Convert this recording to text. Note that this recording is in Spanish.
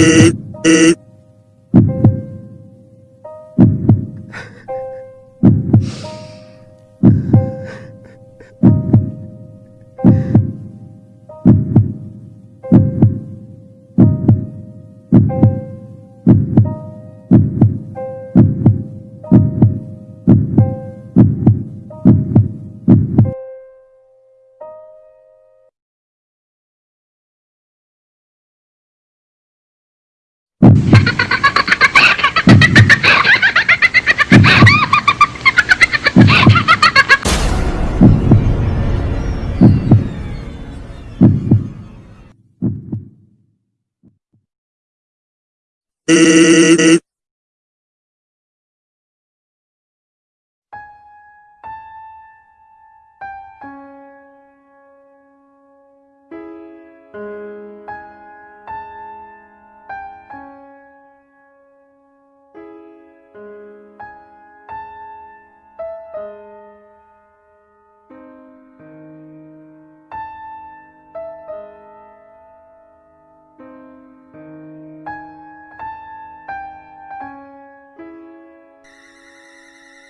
eh, eh. Mm-hmm.